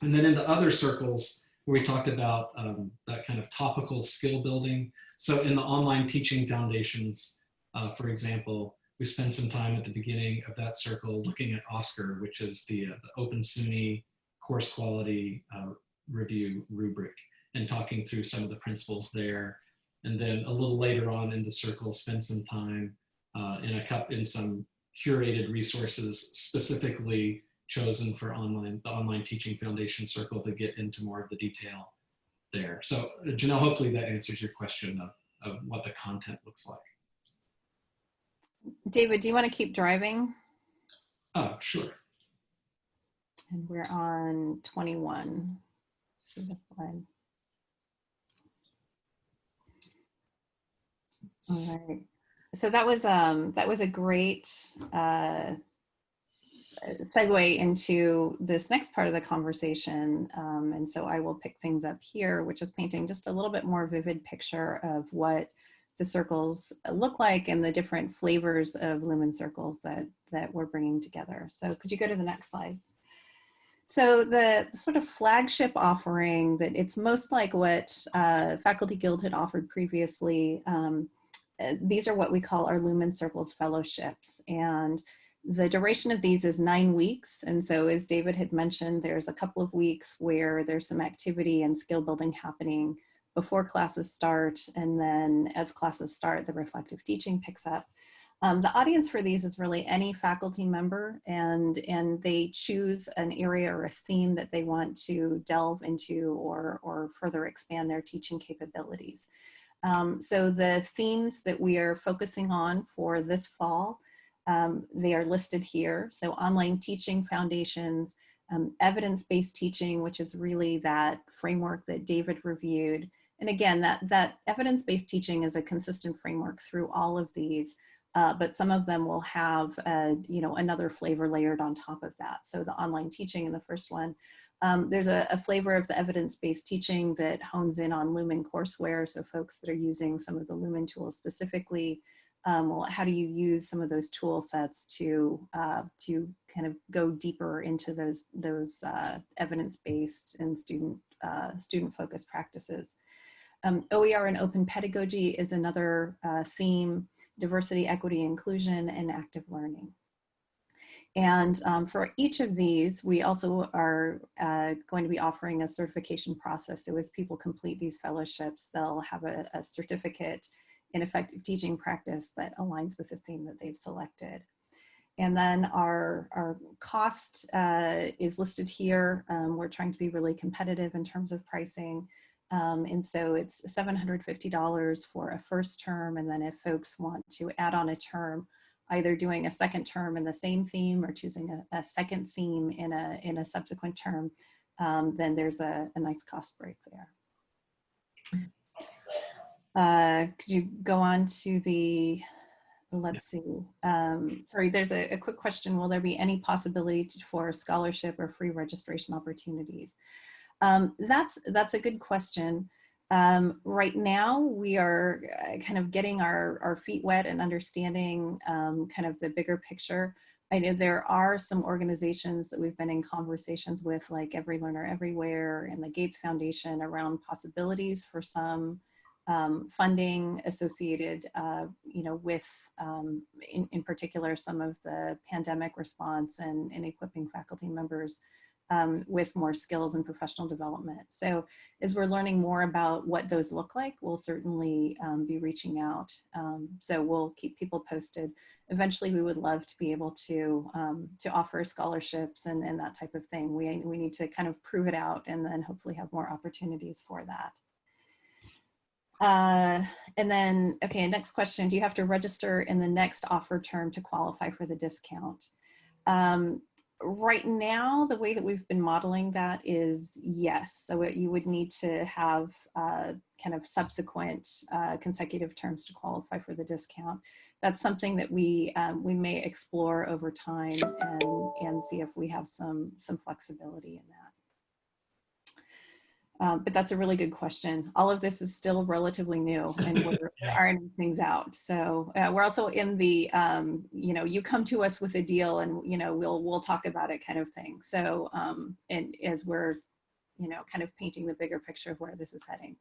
And then in the other circles, where we talked about um, that kind of topical skill building. So in the online teaching foundations, uh, for example, we spend some time at the beginning of that circle looking at OSCQR, which is the, uh, the Open SUNY course quality uh, review rubric and talking through some of the principles there. And then a little later on in the circle, spend some time uh, in a cup in some curated resources specifically chosen for online, the Online Teaching Foundation Circle to get into more of the detail there. So Janelle, hopefully that answers your question of, of what the content looks like. David, do you want to keep driving? Oh, sure. And we're on 21. slide. All right. So that was um that was a great uh segue into this next part of the conversation. Um, and so I will pick things up here, which is painting just a little bit more vivid picture of what the circles look like and the different flavors of lumen circles that, that we're bringing together. So could you go to the next slide? So the sort of flagship offering that it's most like what uh, Faculty Guild had offered previously. Um, uh, these are what we call our Lumen Circles fellowships. And the duration of these is nine weeks. And so as David had mentioned, there's a couple of weeks where there's some activity and skill building happening before classes start. And then as classes start, the reflective teaching picks up. Um, the audience for these is really any faculty member and, and they choose an area or a theme that they want to delve into or, or further expand their teaching capabilities. Um, so the themes that we are focusing on for this fall, um, they are listed here. So online teaching foundations, um, evidence-based teaching, which is really that framework that David reviewed. And again, that, that evidence-based teaching is a consistent framework through all of these uh, but some of them will have, a, you know, another flavor layered on top of that. So the online teaching in the first one, um, there's a, a, flavor of the evidence-based teaching that hones in on Lumen courseware. So folks that are using some of the Lumen tools specifically, um, well, how do you use some of those tool sets to uh, to kind of go deeper into those those uh, evidence-based and student uh, student-focused practices. Um, OER and open pedagogy is another uh, theme diversity, equity, inclusion, and active learning. And um, for each of these, we also are uh, going to be offering a certification process. So as people complete these fellowships, they'll have a, a certificate in effective teaching practice that aligns with the theme that they've selected. And then our, our cost uh, is listed here. Um, we're trying to be really competitive in terms of pricing. Um, and so it's $750 for a first term. And then if folks want to add on a term, either doing a second term in the same theme or choosing a, a second theme in a, in a subsequent term, um, then there's a, a, nice cost break there. Uh, could you go on to the, let's see, um, sorry, there's a, a, quick question. Will there be any possibility for scholarship or free registration opportunities? Um, that's, that's a good question. Um, right now, we are uh, kind of getting our, our feet wet and understanding um, kind of the bigger picture. I know there are some organizations that we've been in conversations with, like Every Learner Everywhere and the Gates Foundation around possibilities for some um, funding associated, uh, you know, with, um, in, in particular, some of the pandemic response and, and equipping faculty members um, with more skills and professional development. So as we're learning more about what those look like, we'll certainly um, be reaching out. Um, so we'll keep people posted. Eventually, we would love to be able to um, to offer scholarships and, and that type of thing. We, we need to kind of prove it out and then hopefully have more opportunities for that. Uh, and then, okay, next question. Do you have to register in the next offer term to qualify for the discount? Um, right now, the way that we've been modeling that is yes. So it, you would need to have uh, kind of subsequent uh, consecutive terms to qualify for the discount. That's something that we um, we may explore over time and and see if we have some some flexibility in that. Um, but that's a really good question. All of this is still relatively new and we're ironing things out. So uh, we're also in the, um, you know, you come to us with a deal and, you know, we'll, we'll talk about it kind of thing. So, um, and as we're, you know, kind of painting the bigger picture of where this is heading.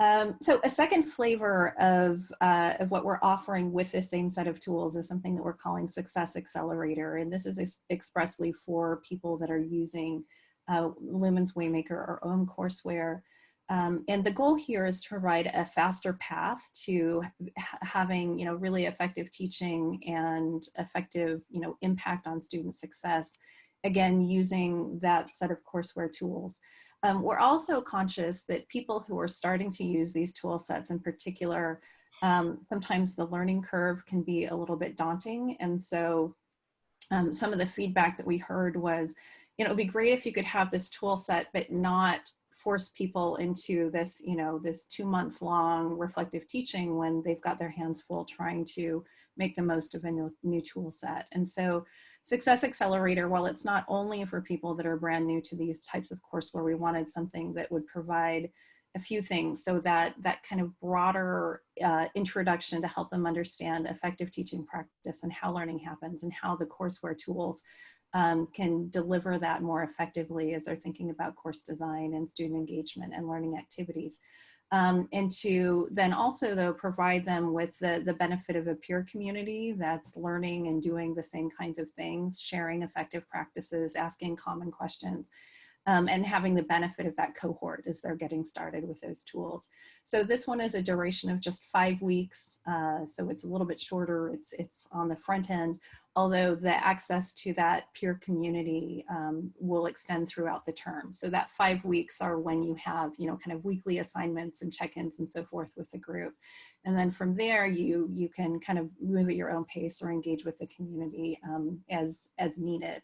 Um, so a second flavor of, uh, of what we're offering with this same set of tools is something that we're calling Success Accelerator. And this is ex expressly for people that are using uh, Lumen's Waymaker or OHM courseware. Um, and the goal here is to provide a faster path to having, you know, really effective teaching and effective, you know, impact on student success. Again, using that set of courseware tools. Um, we're also conscious that people who are starting to use these tool sets in particular, um, sometimes the learning curve can be a little bit daunting. And so um, some of the feedback that we heard was, you know, it'd be great if you could have this tool set, but not force people into this, you know, this two month long reflective teaching when they've got their hands full trying to make the most of a new, new tool set. And so Success Accelerator, while it's not only for people that are brand new to these types of courseware, we wanted something that would provide a few things so that that kind of broader uh, introduction to help them understand effective teaching practice and how learning happens and how the courseware tools um, can deliver that more effectively as they're thinking about course design and student engagement and learning activities. Um, and to then also though provide them with the, the benefit of a peer community that's learning and doing the same kinds of things, sharing effective practices, asking common questions, um, and having the benefit of that cohort as they're getting started with those tools. So this one is a duration of just five weeks. Uh, so it's a little bit shorter. It's, it's on the front end, although the access to that peer community um, will extend throughout the term. So that five weeks are when you have, you know, kind of weekly assignments and check-ins and so forth with the group. And then from there, you, you can kind of move at your own pace or engage with the community um, as, as needed.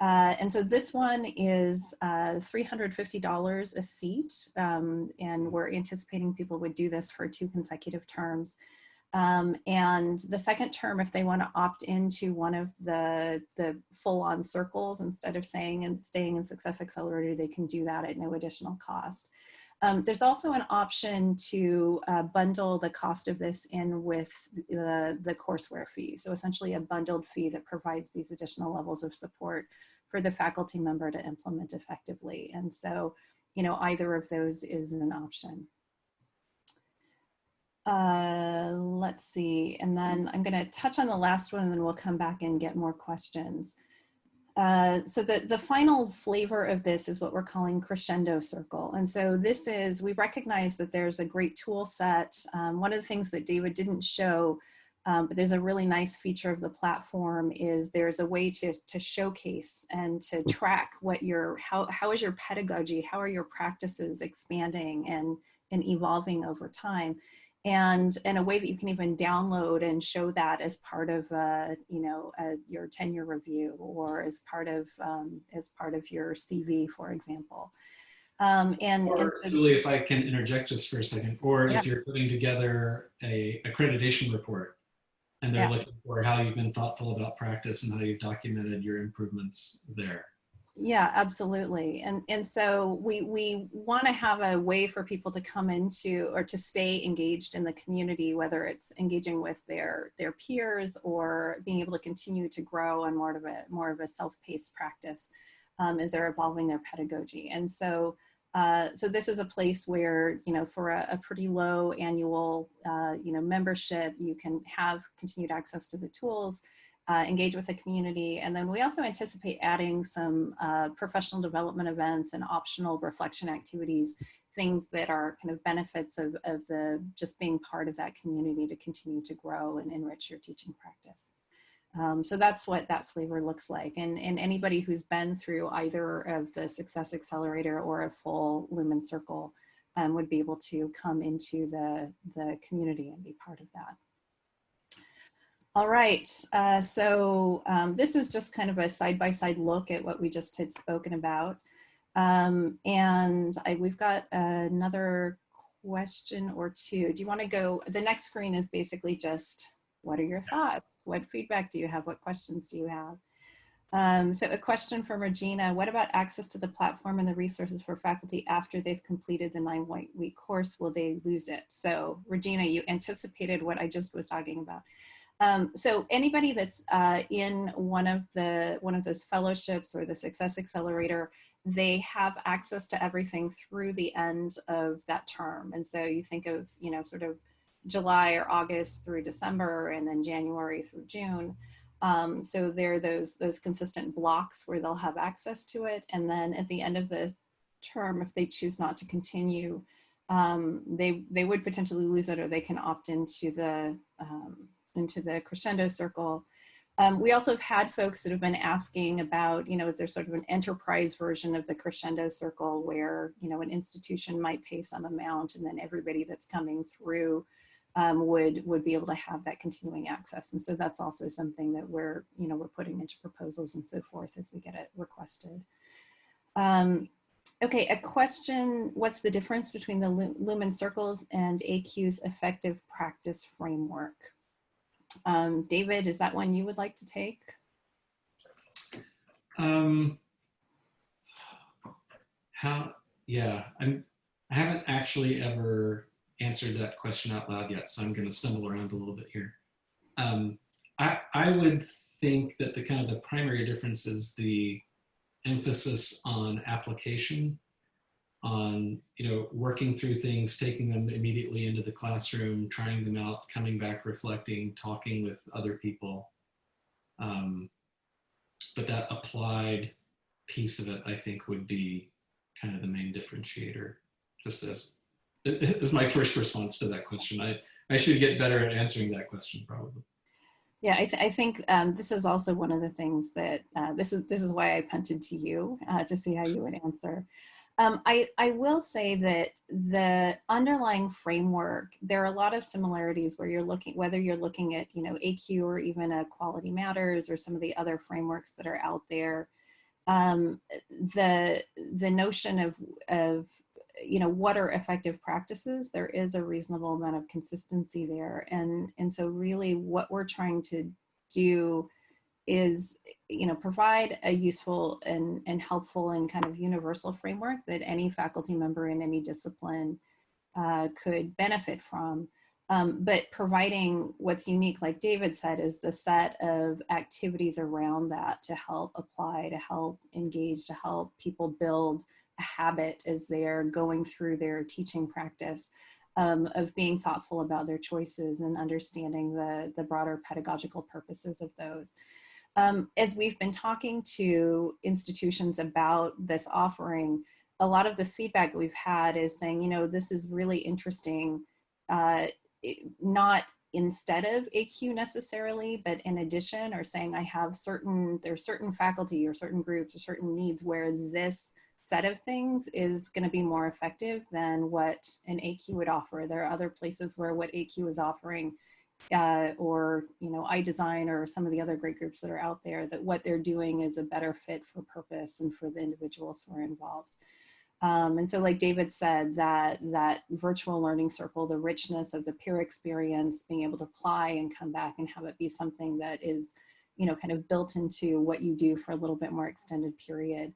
Uh, and so this one is uh, $350 a seat, um, and we're anticipating people would do this for two consecutive terms. Um, and the second term, if they want to opt into one of the, the full-on circles instead of saying and staying in Success Accelerator, they can do that at no additional cost. Um, there's also an option to uh, bundle the cost of this in with the, the courseware fee. So essentially a bundled fee that provides these additional levels of support for the faculty member to implement effectively. And so, you know, either of those is an option. Uh, let's see, and then I'm gonna touch on the last one and then we'll come back and get more questions. Uh, so the, the final flavor of this is what we're calling crescendo circle. And so this is, we recognize that there's a great tool set. Um, one of the things that David didn't show um, but there's a really nice feature of the platform is there's a way to, to showcase and to track what your, how, how is your pedagogy, how are your practices expanding and, and evolving over time. And in a way that you can even download and show that as part of, uh, you know, uh, your tenure review or as part of, um, as part of your CV, for example. Um, and, or, and Julie, if I can interject just for a second, or yeah. if you're putting together a accreditation report, and they're Yeah. looking for how you've been thoughtful about practice and how you've documented your improvements there. Yeah, absolutely. And and so we we want to have a way for people to come into or to stay engaged in the community, whether it's engaging with their their peers or being able to continue to grow on more of a more of a self-paced practice um, as they're evolving their pedagogy. And so uh, so this is a place where, you know, for a, a pretty low annual, uh, you know, membership, you can have continued access to the tools, uh, engage with the community. And then we also anticipate adding some uh, professional development events and optional reflection activities, things that are kind of benefits of, of the just being part of that community to continue to grow and enrich your teaching practice. Um, so that's what that flavor looks like. And, and anybody who's been through either of the Success Accelerator or a full Lumen Circle um, would be able to come into the, the community and be part of that. All right, uh, so um, this is just kind of a side-by-side -side look at what we just had spoken about. Um, and I, we've got another question or two. Do you wanna go, the next screen is basically just what are your thoughts? What feedback do you have? What questions do you have? Um, so a question from Regina, what about access to the platform and the resources for faculty after they've completed the nine week course? Will they lose it? So Regina, you anticipated what I just was talking about. Um, so anybody that's uh, in one of the one of those fellowships or the Success Accelerator, they have access to everything through the end of that term. And so you think of, you know, sort of July or August through December and then January through June. Um, so there are those, those consistent blocks where they'll have access to it. And then at the end of the term, if they choose not to continue, um, they, they would potentially lose it or they can opt into the, um, into the crescendo circle. Um, we also have had folks that have been asking about, you know, is there sort of an enterprise version of the crescendo circle where, you know, an institution might pay some amount and then everybody that's coming through um, would would be able to have that continuing access. And so that's also something that we're, you know, we're putting into proposals and so forth as we get it requested. Um, okay, a question, what's the difference between the Lumen Circles and ACUE's effective practice framework? Um, David, is that one you would like to take? Um, how, yeah, I'm, I haven't actually ever answered that question out loud yet, so I'm going to stumble around a little bit here. Um, I, I would think that the kind of the primary difference is the emphasis on application, on you know working through things, taking them immediately into the classroom, trying them out, coming back, reflecting, talking with other people. Um, but that applied piece of it, I think, would be kind of the main differentiator. Just as is my first response to that question. I I should get better at answering that question probably. Yeah, I, th I think um, this is also one of the things that uh, this is this is why I punted to you uh, to see how you would answer. Um, I, I will say that the underlying framework, there are a lot of similarities where you're looking, whether you're looking at, you know, ACUE or even a Quality Matters or some of the other frameworks that are out there. Um, the, the notion of, of, you know, what are effective practices, there is a reasonable amount of consistency there. And, and so really what we're trying to do is you know provide a useful and, and helpful and kind of universal framework that any faculty member in any discipline uh, could benefit from. Um, but providing what's unique, like David said, is the set of activities around that to help apply, to help engage, to help people build a habit as they're going through their teaching practice um, of being thoughtful about their choices and understanding the, the broader pedagogical purposes of those. Um, as we've been talking to institutions about this offering, a lot of the feedback we've had is saying, you know, this is really interesting, uh, not instead of ACUE necessarily, but in addition, or saying I have certain, there's certain faculty or certain groups or certain needs where this set of things is going to be more effective than what an ACUE would offer. There are other places where what ACUE is offering uh, or you know iDesign or some of the other great groups that are out there that what they're doing is a better fit for purpose and for the individuals who are involved. Um, and so like David said, that, that virtual learning circle, the richness of the peer experience, being able to apply and come back and have it be something that is, you know, kind of built into what you do for a little bit more extended period,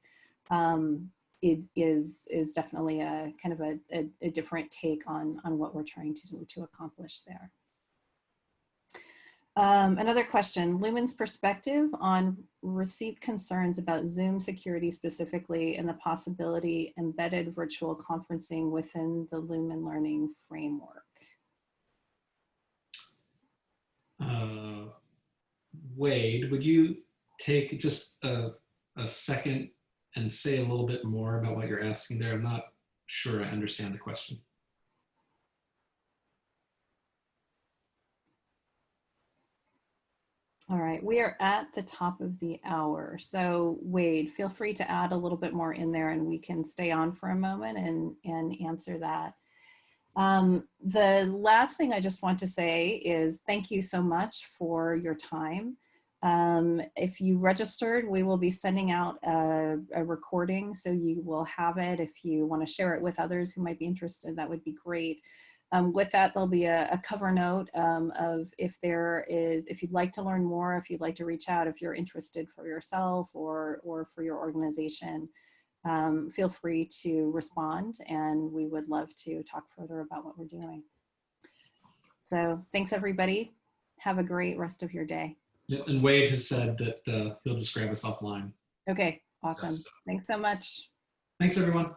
um, it is, is definitely a kind of a, a, a different take on, on what we're trying to do to accomplish there. Um, another question, Lumen's perspective on received concerns about Zoom security specifically and the possibility embedded virtual conferencing within the Lumen learning framework. Uh, Wade, would you take just a, a second and say a little bit more about what you're asking there? I'm not sure I understand the question. All right, we are at the top of the hour. So Wade, feel free to add a little bit more in there and we can stay on for a moment and, and answer that. Um, the last thing I just want to say is thank you so much for your time. Um, if you registered, we will be sending out a, a, recording so you will have it. If you want to share it with others who might be interested, that would be great. Um, with that, there'll be a, a cover note um, of if there is, if you'd like to learn more, if you'd like to reach out, if you're interested for yourself or, or for your organization, um, feel free to respond and we would love to talk further about what we're doing. So thanks everybody. Have a great rest of your day. Yeah, and Wade has said that uh, he'll just grab us offline. Okay, awesome. Thanks so much. Thanks everyone.